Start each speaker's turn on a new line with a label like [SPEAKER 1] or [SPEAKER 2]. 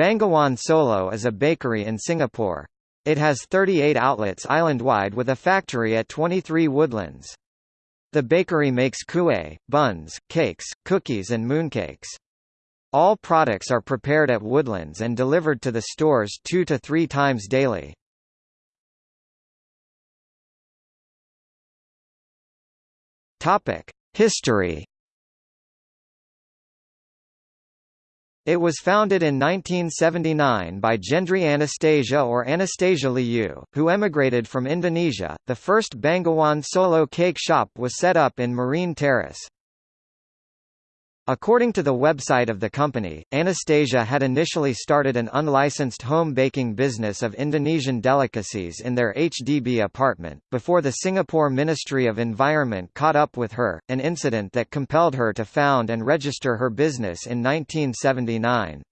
[SPEAKER 1] Bengawan Solo is a bakery in Singapore. It has 38 outlets island-wide with a factory at 23 Woodlands. The bakery makes kueh, buns, cakes, cookies and mooncakes. All products are prepared at Woodlands and delivered to the stores two to three times daily. History It was founded in 1979 by Gendry Anastasia or Anastasia Liu, who emigrated from Indonesia. The first Bengawan Solo cake shop was set up in Marine Terrace. According to the website of the company, Anastasia had initially started an unlicensed home baking business of Indonesian delicacies in their HDB apartment, before the Singapore Ministry of Environment caught up with her, an incident that compelled her to found and register her business in 1979.